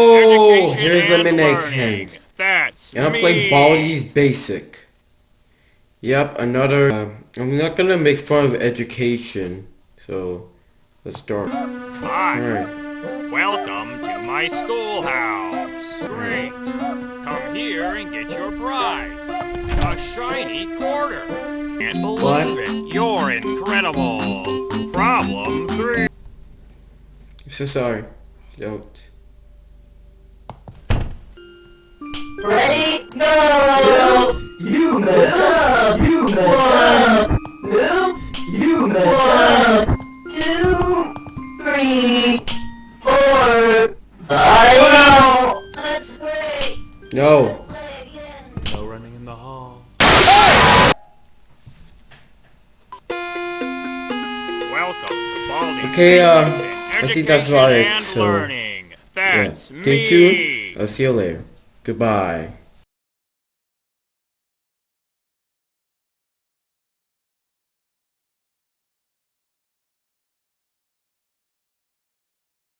Oh, here's and Minute. Hand. That's And I'm me. playing Baldi's Basic. Yep, another. Uh, I'm not gonna make fun of education, so let's start. Hi. Alright. Welcome to my schoolhouse. Great. Come here and get your prize. A shiny quarter. Can't believe What? it. You're incredible. Problem three. I'm so sorry. Don't. Go! You mess up! You mess up! No, you mess up! Two, three, four, five. That's great. No. Play. No running in the hall. Welcome to Baldi's Okay, uh, I think that's about it, so, Learning. Yeah. Stay tuned. I'll see you later. Goodbye.